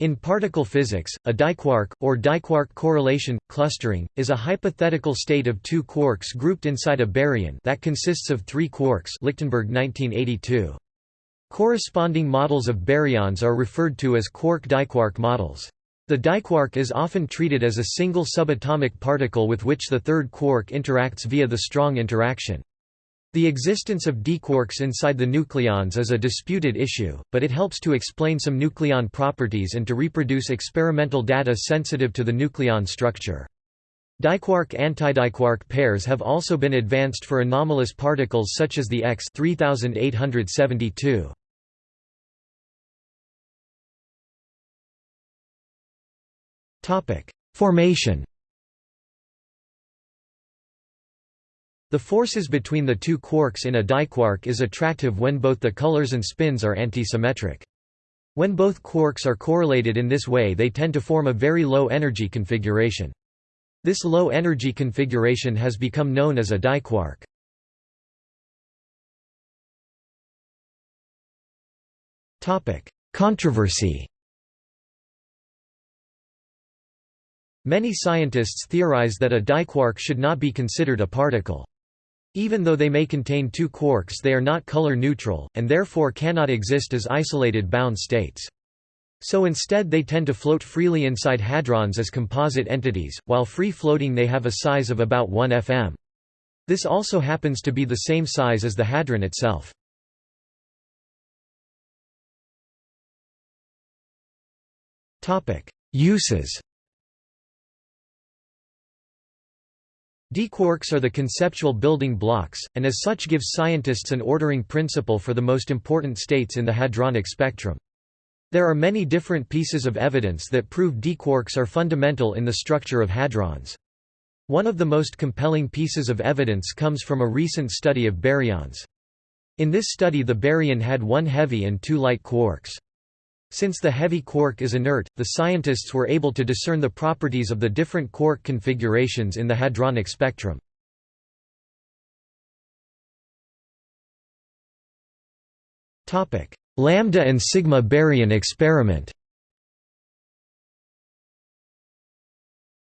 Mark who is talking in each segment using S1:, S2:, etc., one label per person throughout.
S1: In particle physics, a diquark, or diquark correlation, clustering, is a hypothetical state of two quarks grouped inside a baryon that consists of three quarks Lichtenberg 1982. Corresponding models of baryons are referred to as quark-diquark models. The diquark is often treated as a single subatomic particle with which the third quark interacts via the strong interaction. The existence of diquarks inside the nucleons is a disputed issue, but it helps to explain some nucleon properties and to reproduce experimental data sensitive to the nucleon structure. Diquark-antidiquark pairs have also been advanced for anomalous particles such as the X 3872. Formation The forces between the two quarks in a diquark is attractive when both the colors and spins are antisymmetric. When both quarks are correlated in this way they tend to form a very low energy configuration. This low energy configuration has become known as a diquark. Controversy Many scientists theorize that a diquark should not be considered a particle. Even though they may contain two quarks they are not color neutral, and therefore cannot exist as isolated bound states. So instead they tend to float freely inside hadrons as composite entities, while free-floating they have a size of about 1 fm. This also happens to be the same size as the hadron itself. Uses Diquarks are the conceptual building blocks, and as such give scientists an ordering principle for the most important states in the hadronic spectrum. There are many different pieces of evidence that prove diquarks are fundamental in the structure of hadrons. One of the most compelling pieces of evidence comes from a recent study of baryons. In this study the baryon had one heavy and two light quarks. Since the heavy quark is inert, the scientists were able to discern the properties of the different quark configurations in the hadronic spectrum. Topic: Lambda and sigma baryon experiment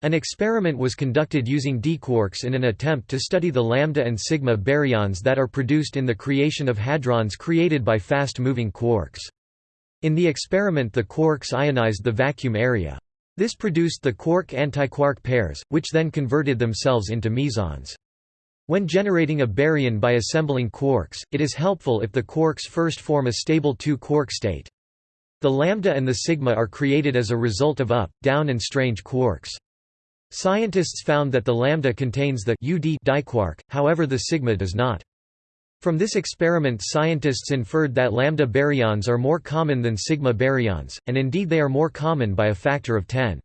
S1: An experiment was conducted using diquarks in an attempt to study the lambda and sigma baryons that are produced in the creation of hadrons created by fast-moving quarks. In the experiment the quarks ionized the vacuum area. This produced the quark-antiquark pairs, which then converted themselves into mesons. When generating a baryon by assembling quarks, it is helpful if the quarks first form a stable 2-quark state. The lambda and the sigma are created as a result of up, down and strange quarks. Scientists found that the lambda contains the UD diquark, however the sigma does not. From this experiment scientists inferred that lambda baryons are more common than sigma baryons, and indeed they are more common by a factor of 10.